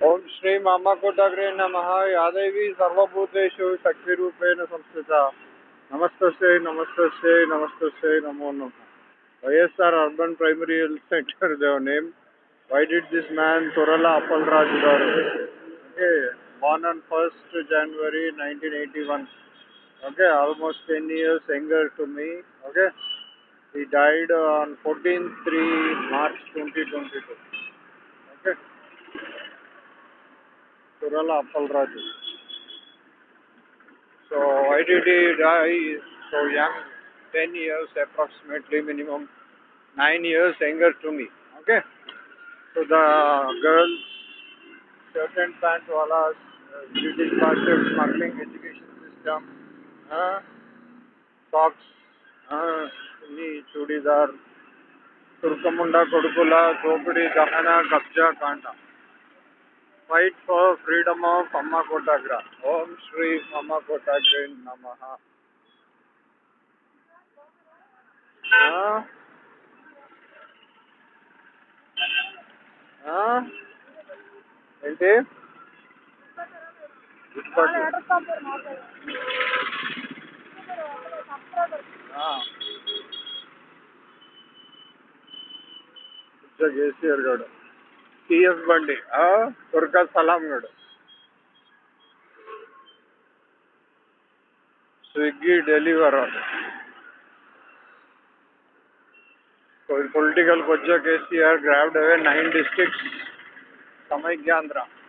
ओम श्री मामकोटाग्रे नमः। यादेवी सर्वभूतेषु शक्ति रूपेण नमस्ते नमस्तस्य नमस्तस्य नमस्तस्य, नमो नम। वैस urban primary health centre Dev name why did this man Torla Appalraj Gaur okay born on 1st January 1981 okay almost ten years younger to me okay he died on 14th 3 March 2022 okay okay. Kerala Appalraju. So I did it, I so young, 10 years approximately minimum, 9 years younger to me. Okay. So the girl, certain pants, pant wala, British culture, smuggling education system, uh, socks, uh, chudidar, turkamunda kodukula, dopidi, dahana, kabja, kanta. Fight for freedom of అమ్మ కోటాగ్ర ఓం శ్రీ అమ్మ కోటాగ్ర నమ ఏంటి? చేసి ఆ. TS बंडी आ उरका सलाम गड़ स्विगी डेलीवर कोई पॉलिटिकल कोच्चा केसीआर ग्रैब्ड है नाइन डिस्ट्रिक्ट समय ज्ञान रहा